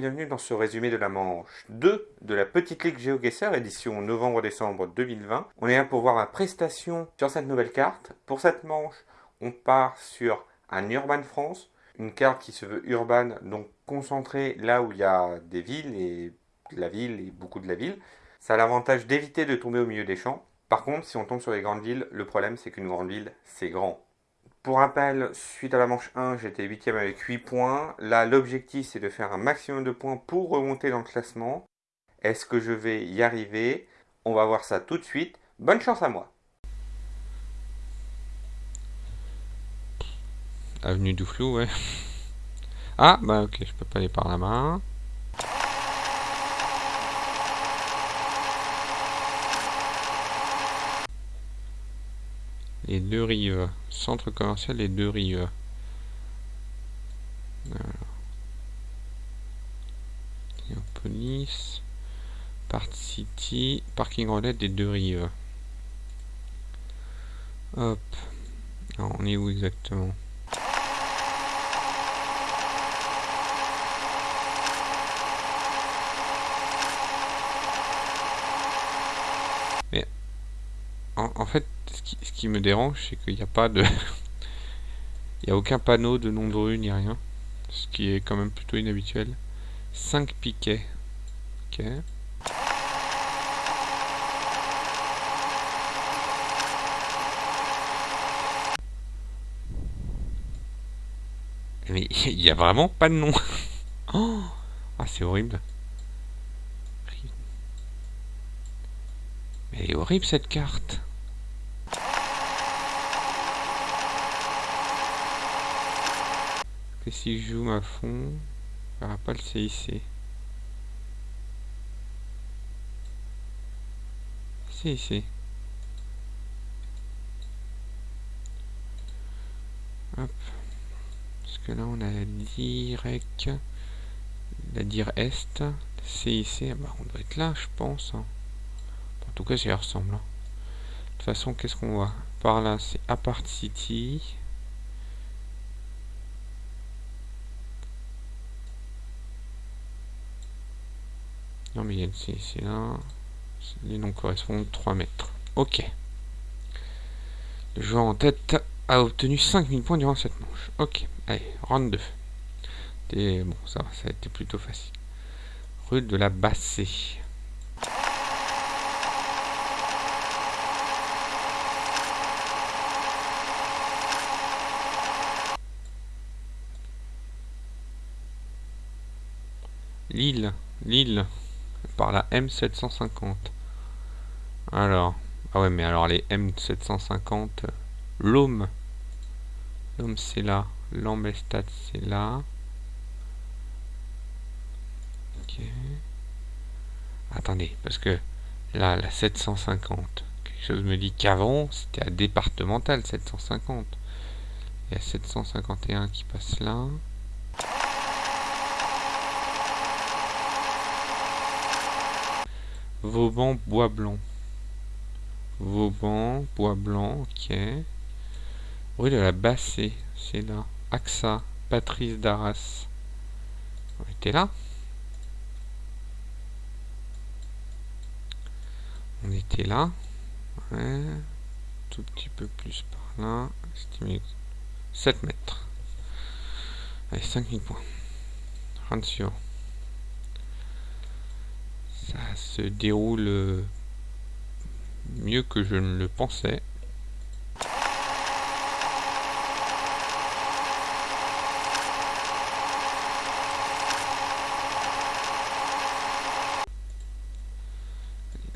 Bienvenue dans ce résumé de la manche 2 de la Petite Ligue GeoGuessr édition novembre-décembre 2020. On est là pour voir la prestation sur cette nouvelle carte. Pour cette manche, on part sur un Urban France, une carte qui se veut urbaine, donc concentrée là où il y a des villes et de la ville et beaucoup de la ville. Ça a l'avantage d'éviter de tomber au milieu des champs. Par contre, si on tombe sur les grandes villes, le problème c'est qu'une grande ville, c'est grand. Pour rappel, suite à la manche 1, j'étais 8ème avec 8 points. Là, l'objectif, c'est de faire un maximum de points pour remonter dans le classement. Est-ce que je vais y arriver? On va voir ça tout de suite. Bonne chance à moi Avenue du flou, ouais. Ah, bah ok, je peux pas aller par la deux rives. Centre commercial les deux rives. Police. Part City. Parking relais des deux rives. Hop. on est où exactement Mais en fait, ce qui, me dérange, c'est qu'il n'y a pas de... Il n'y a aucun panneau de nom de rue ni rien. Ce qui est quand même plutôt inhabituel. 5 piquets. Ok. Mais il n'y a vraiment pas de nom. Oh ah, c'est horrible. Mais elle est horrible cette carte. Que si je joue à fond, n'y aura pas le CIC. CIC. Hop. Parce que là on a la direct, la dire est, CIC, ah bah on doit être là je pense. Hein. En tout cas ça ressemble. Hein. De toute façon qu'est-ce qu'on voit? Par là c'est Apart City. Non mais il y a c'est là. Les noms correspondent 3 mètres. Ok. Le joueur en tête a obtenu 5000 points durant cette manche. Ok. Allez, round 2. bon, ça ça a été plutôt facile. Rue de la Bassée. Lille. Lille par la M750. Alors, ah ouais, mais alors les M750, l'Homme, l'Homme c'est là, l'Ambestat c'est là. Ok. Attendez, parce que là, la 750, quelque chose me dit qu'avant, c'était à départemental 750. Il y a 751 qui passe là. Vauban, bois blanc. Vauban, bois blanc, ok. Rue de la Bassée, c'est là. AXA, Patrice d'Arras. On était là On était là. Ouais. Tout petit peu plus par là. Estimé 7 mètres. Allez, 5000 points. Rancio ça se déroule euh, mieux que je ne le pensais.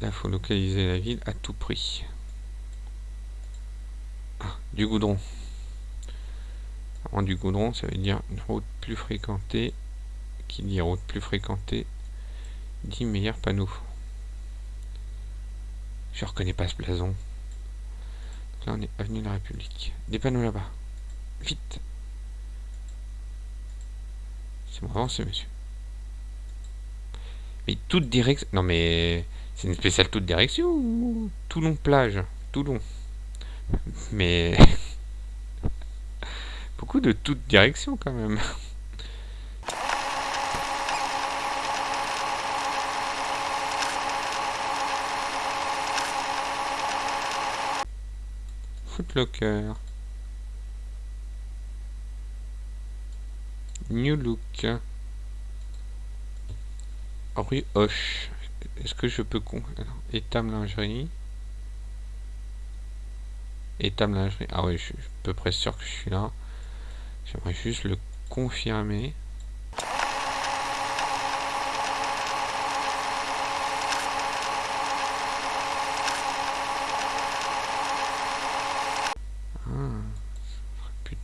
Là, faut localiser la ville à tout prix. Ah, du goudron. En du goudron, ça veut dire une route plus fréquentée. Qui dit route plus fréquentée 10 meilleurs panneaux. Je reconnais pas ce blason. là, on est avenue de la République. Des panneaux là-bas. Vite. C'est bon, avancez, monsieur. Mais toute direction... Non, mais... C'est une spéciale toute direction ou... Toulon plage? Toulon. Mais... Beaucoup de toute direction, quand même. Footlocker. New Look. Rue Hoche. Est-ce que je peux... Con... Étame lingerie. Étame lingerie. Ah oui, je suis à peu près sûr que je suis là. J'aimerais juste le confirmer.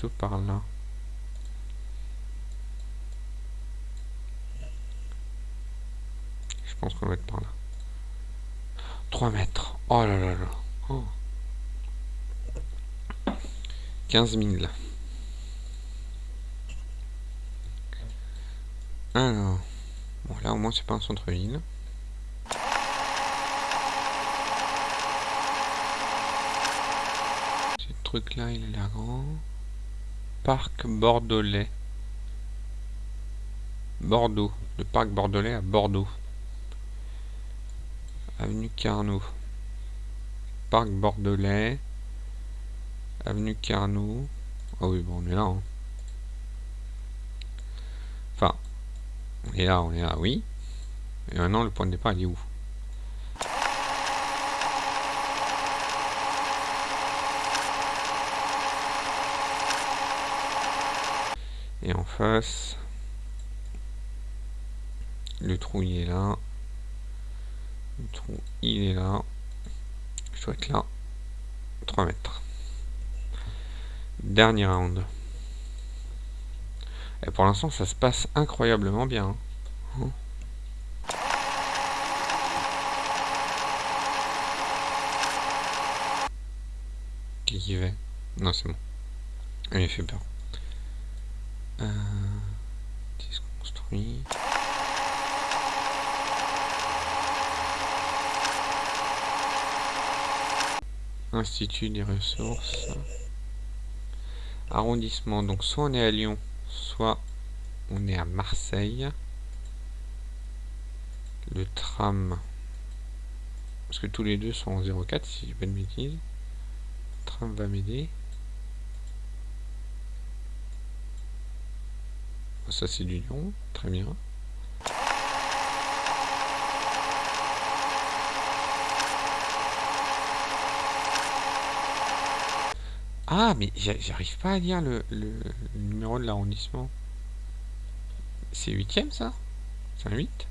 Plutôt par là. Je pense qu'on va être par là. 3 mètres. Oh là là là. Oh. 15 000. Alors. Bon, là au moins c'est pas un centre-ville. Ce truc là, il a l'air grand. Parc Bordelais. Bordeaux. Le parc Bordelais à Bordeaux. Avenue Carnot. Parc Bordelais. Avenue Carnot. Ah oui, bon, on est là. Hein. Enfin, on est là, on est là, oui. Et maintenant, le point de départ, il est où? Et en face, le trou il est là. Le trou il est là. Je dois être là. 3 mètres. Dernier round. Et pour l'instant, ça se passe incroyablement bien. Hein. Qui y va? Non, c'est bon. Il fait peur. Euh. Institut des ressources. Arrondissement. Donc soit on est à Lyon, soit on est à Marseille. Le tram. Parce que tous les deux sont en 04 si je pas de bêtises. Le tram va m'aider. Ça c'est du Lyon, très bien. Ah, mais j'arrive pas à lire le, numéro de l'arrondissement. C'est 8ème ça? C'est un 8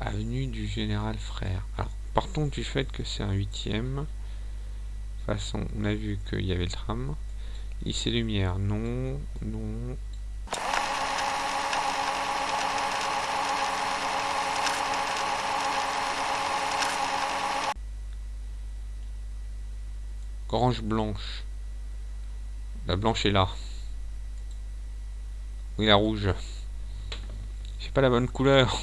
Avenue du Général Frère. Alors, partons du fait que c'est un 8ème. De toute façon, on a vu qu'il y avait le tram. Lycée Lumière, non, non, Grange blanche. La blanche est là. Oui, la rouge. C'est pas la bonne couleur.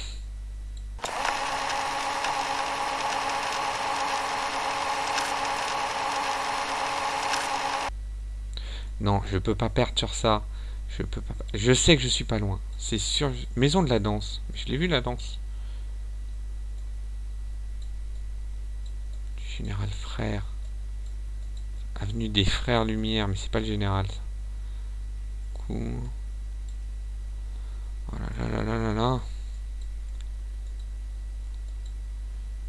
Non, je peux pas perdre sur ça. Je peux pas. Je sais que je suis pas loin. C'est sûr. Maison de la danse. Je l'ai vu la danse. Général frère. Avenue des Frères Lumière, mais c'est pas le général. Oh là là là là là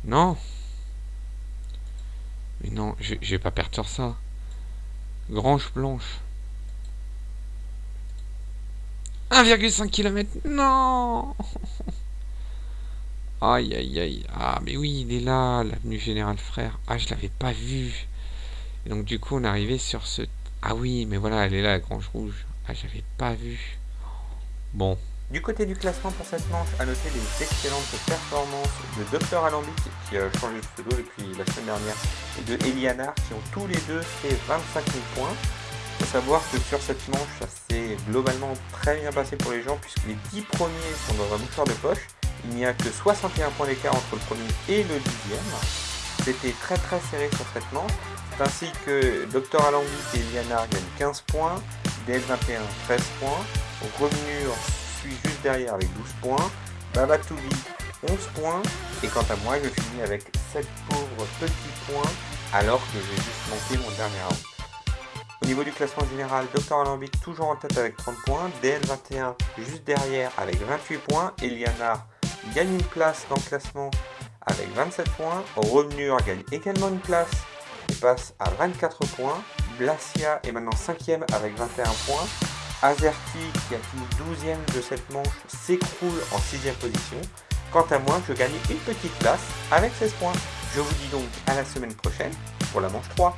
Non Mais non, je, je vais pas perdre sur ça. Grange Blanche. 1,5 km. Non Aïe aïe aïe. Ah mais oui, il est là, l'avenue Général Frère. Ah, je l'avais pas vu. Et donc du coup, on est arrivé sur ce... Ah oui, mais voilà, elle est là, la grange rouge. Ah, j'avais pas vu. Bon. Du côté du classement pour cette manche, à noter les excellentes performances de Dr Alambic, qui a changé de pseudo depuis la semaine dernière, et de Elianar, qui ont tous les deux fait 25 000 points. Il faut savoir que sur cette manche, ça s'est globalement très bien passé pour les gens, puisque les 10 premiers sont dans un mouchoir de poche. Il n'y a que 61 points d'écart entre le premier et le dixième. C'était très très serré sur cette manche ainsi que Dr Alambic et Lianar gagnent 15 points, DL21 13 points, Revenure suit juste derrière avec 12 points, Babatoubi 11 points, et quant à moi je finis avec 7 pauvres petits points alors que j'ai juste manqué mon dernier round. Au niveau du classement général, Dr Alambic toujours en tête avec 30 points, DL21 juste derrière avec 28 points, Eliana gagne une place dans le classement avec 27 points, Revenur gagne également une place et passe à 24 points, Blasia est maintenant 5ème avec 21 points, Azerty qui a fini 12ème de cette manche s'écroule en 6ème position, quant à moi je gagne une petite place avec 16 points. Je vous dis donc à la semaine prochaine pour la manche 3.